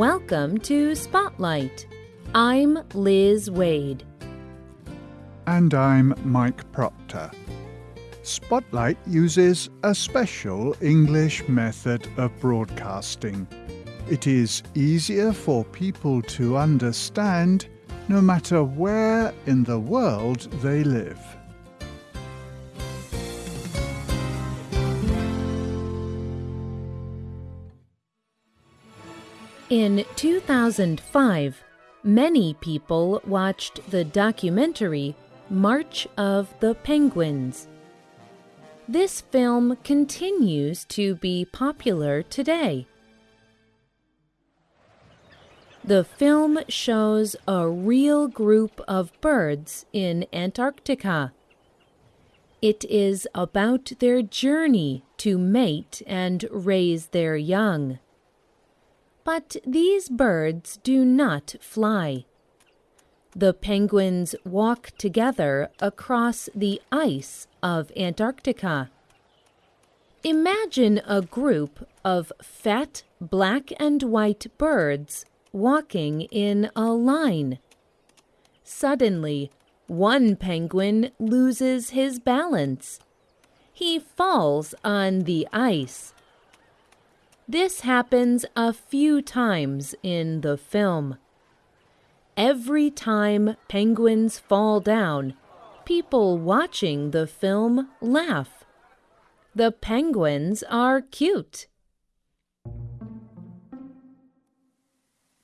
Welcome to Spotlight. I'm Liz Waid. And I'm Mike Proctor. Spotlight uses a special English method of broadcasting. It is easier for people to understand no matter where in the world they live. In 2005, many people watched the documentary March of the Penguins. This film continues to be popular today. The film shows a real group of birds in Antarctica. It is about their journey to mate and raise their young. But these birds do not fly. The penguins walk together across the ice of Antarctica. Imagine a group of fat black and white birds walking in a line. Suddenly, one penguin loses his balance. He falls on the ice. This happens a few times in the film. Every time penguins fall down, people watching the film laugh. The penguins are cute.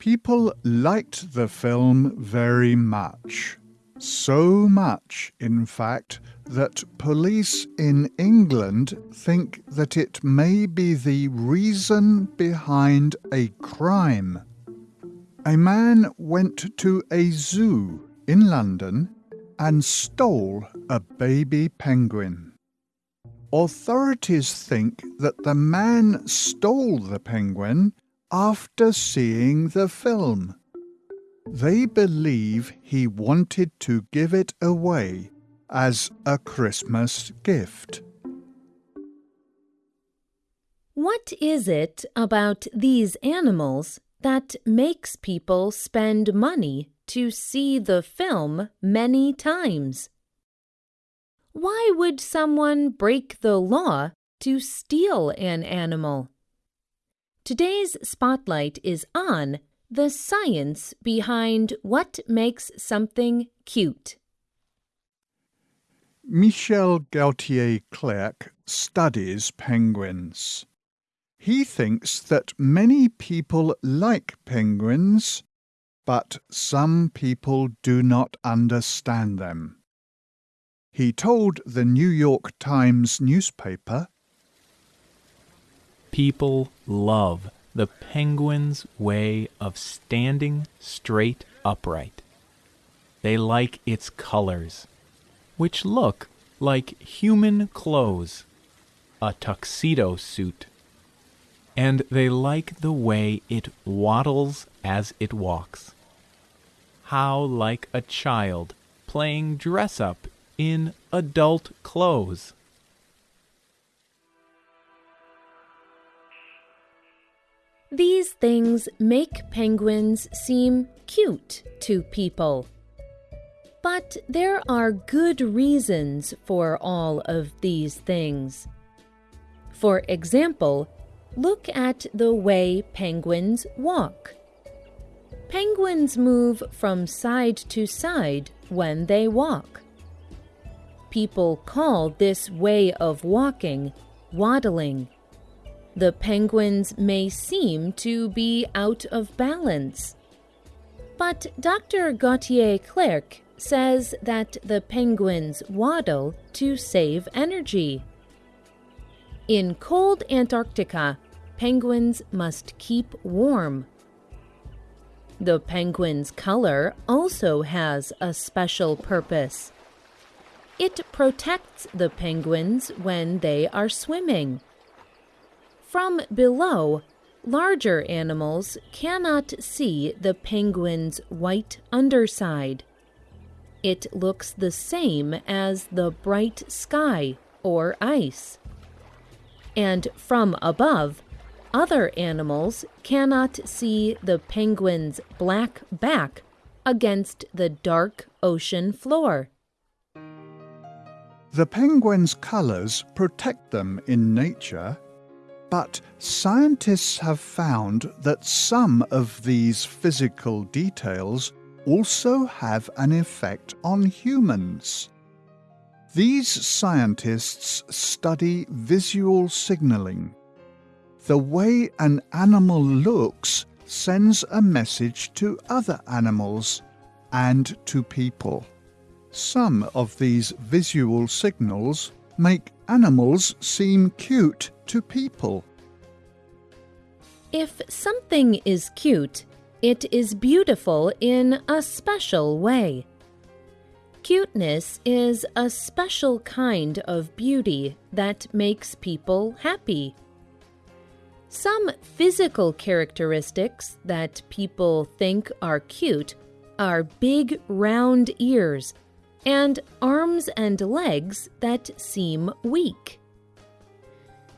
People liked the film very much. So much, in fact, that police in England think that it may be the reason behind a crime. A man went to a zoo in London and stole a baby penguin. Authorities think that the man stole the penguin after seeing the film. They believe he wanted to give it away as a Christmas gift. What is it about these animals that makes people spend money to see the film many times? Why would someone break the law to steal an animal? Today's spotlight is on the science behind what makes something cute. Michel Gauthier Clerc studies penguins. He thinks that many people like penguins, but some people do not understand them. He told the New York Times newspaper People love the penguin's way of standing straight upright. They like its colors, which look like human clothes, a tuxedo suit. And they like the way it waddles as it walks. How like a child playing dress up in adult clothes. Things make penguins seem cute to people. But there are good reasons for all of these things. For example, look at the way penguins walk. Penguins move from side to side when they walk. People call this way of walking waddling. The penguins may seem to be out of balance. But Dr. Gauthier Clerc says that the penguins waddle to save energy. In cold Antarctica, penguins must keep warm. The penguin's color also has a special purpose. It protects the penguins when they are swimming. From below, larger animals cannot see the penguin's white underside. It looks the same as the bright sky or ice. And from above, other animals cannot see the penguin's black back against the dark ocean floor. The penguin's colors protect them in nature, but scientists have found that some of these physical details also have an effect on humans. These scientists study visual signaling. The way an animal looks sends a message to other animals and to people. Some of these visual signals make animals seem cute to people. If something is cute, it is beautiful in a special way. Cuteness is a special kind of beauty that makes people happy. Some physical characteristics that people think are cute are big round ears and arms and legs that seem weak.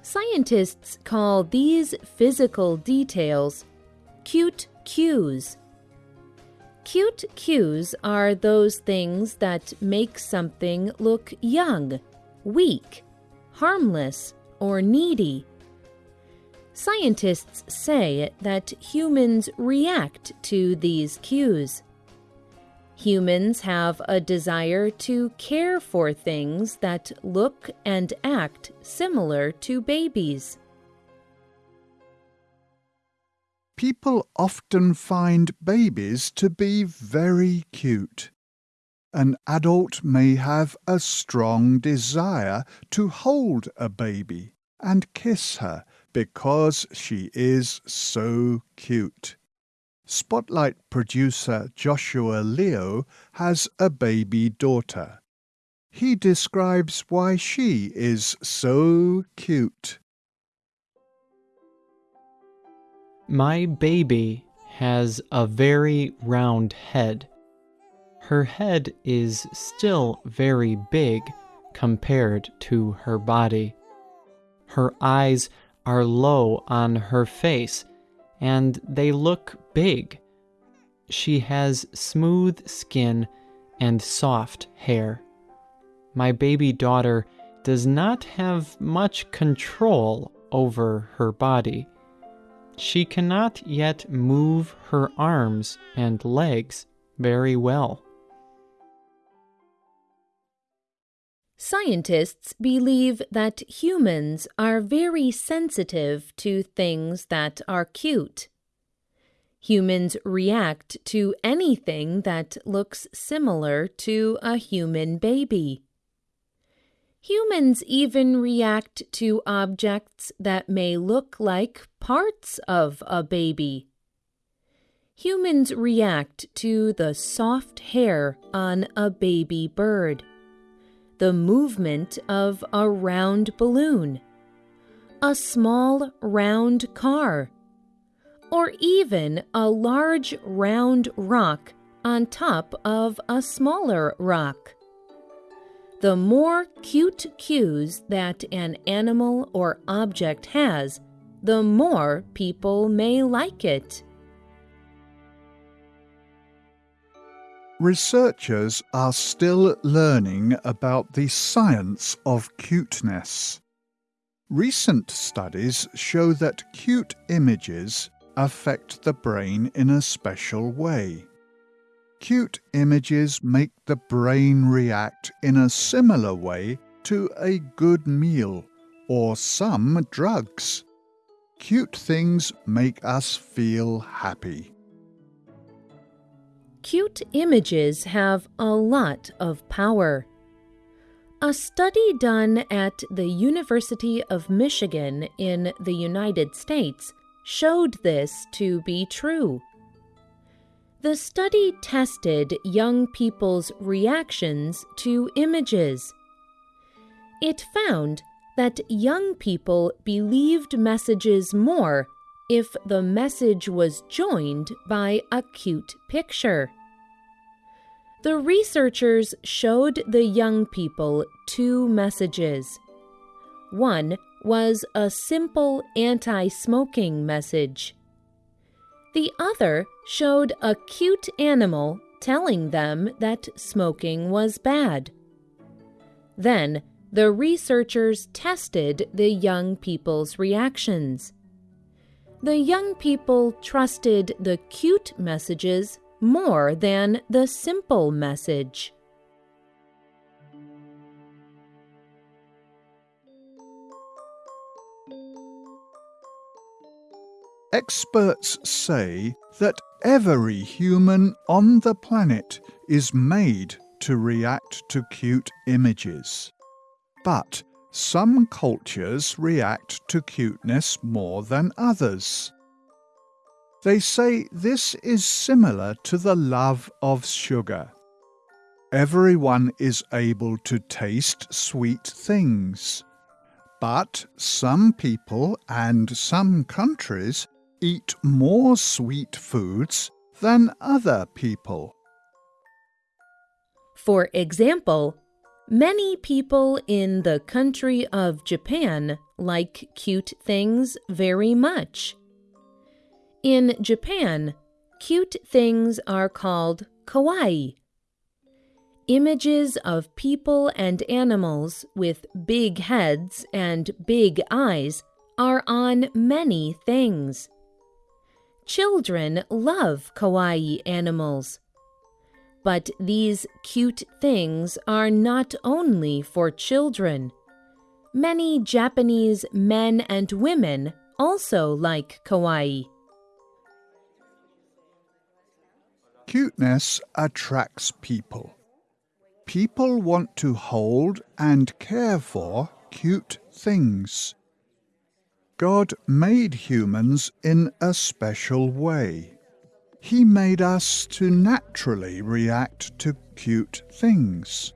Scientists call these physical details cute cues. Cute cues are those things that make something look young, weak, harmless, or needy. Scientists say that humans react to these cues. Humans have a desire to care for things that look and act similar to babies. People often find babies to be very cute. An adult may have a strong desire to hold a baby and kiss her because she is so cute. Spotlight producer Joshua Leo has a baby daughter. He describes why she is so cute. My baby has a very round head. Her head is still very big compared to her body. Her eyes are low on her face and they look big. She has smooth skin and soft hair. My baby daughter does not have much control over her body. She cannot yet move her arms and legs very well. Scientists believe that humans are very sensitive to things that are cute. Humans react to anything that looks similar to a human baby. Humans even react to objects that may look like parts of a baby. Humans react to the soft hair on a baby bird, the movement of a round balloon, a small round car, or even a large round rock on top of a smaller rock. The more cute cues that an animal or object has, the more people may like it. Researchers are still learning about the science of cuteness. Recent studies show that cute images affect the brain in a special way. Cute images make the brain react in a similar way to a good meal or some drugs. Cute things make us feel happy. Cute images have a lot of power. A study done at the University of Michigan in the United States showed this to be true. The study tested young people's reactions to images. It found that young people believed messages more if the message was joined by a cute picture. The researchers showed the young people two messages. One was a simple anti smoking message. The other showed a cute animal telling them that smoking was bad. Then the researchers tested the young people's reactions. The young people trusted the cute messages more than the simple message. Experts say that every human on the planet is made to react to cute images. But some cultures react to cuteness more than others. They say this is similar to the love of sugar. Everyone is able to taste sweet things. But some people and some countries eat more sweet foods than other people. For example, many people in the country of Japan like cute things very much. In Japan, cute things are called kawaii. Images of people and animals with big heads and big eyes are on many things. Children love kawaii animals. But these cute things are not only for children. Many Japanese men and women also like kawaii. Cuteness attracts people. People want to hold and care for cute things. God made humans in a special way. He made us to naturally react to cute things.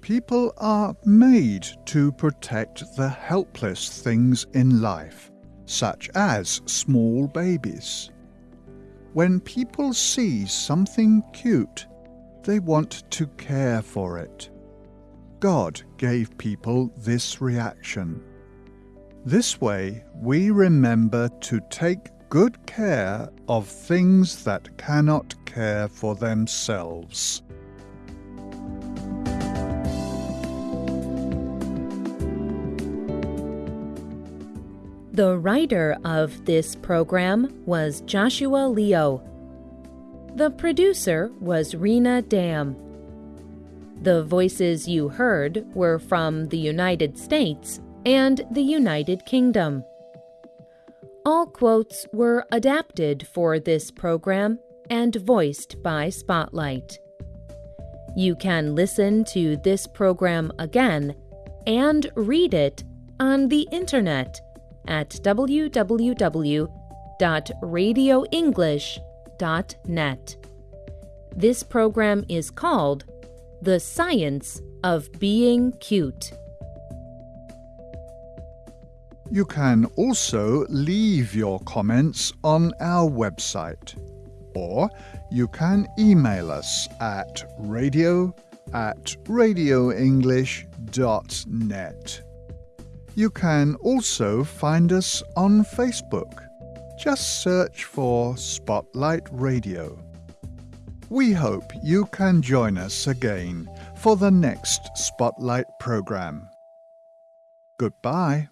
People are made to protect the helpless things in life, such as small babies. When people see something cute, they want to care for it. God gave people this reaction. This way, we remember to take good care of things that cannot care for themselves. The writer of this program was Joshua Leo. The producer was Rena Dam. The voices you heard were from the United States and the United Kingdom. All quotes were adapted for this program and voiced by Spotlight. You can listen to this program again and read it on the internet at www.radioenglish.net. This program is called The Science of Being Cute. You can also leave your comments on our website, or you can email us at radio at radioenglish.net. You can also find us on Facebook. Just search for Spotlight Radio. We hope you can join us again for the next Spotlight program. Goodbye.